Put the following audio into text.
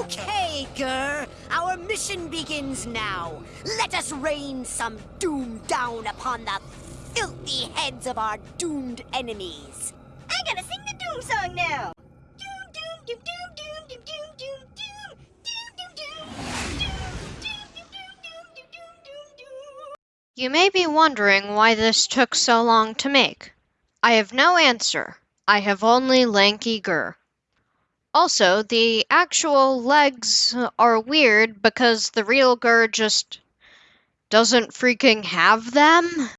Okay, GIR. Our mission begins now. Let us rain some doom down upon the filthy heads of our doomed enemies. I gotta sing the Doom song now. Doom, doom, doom, doom, doom, doom, doom, doom, doom, doom, doom, doom, doom, doom, doom, doom, doom, doom, doom, doom. You may be wondering why this took so long to make. I have no answer. I have only lanky GIR. Also, the actual legs are weird because the real GIR just doesn't freaking have them.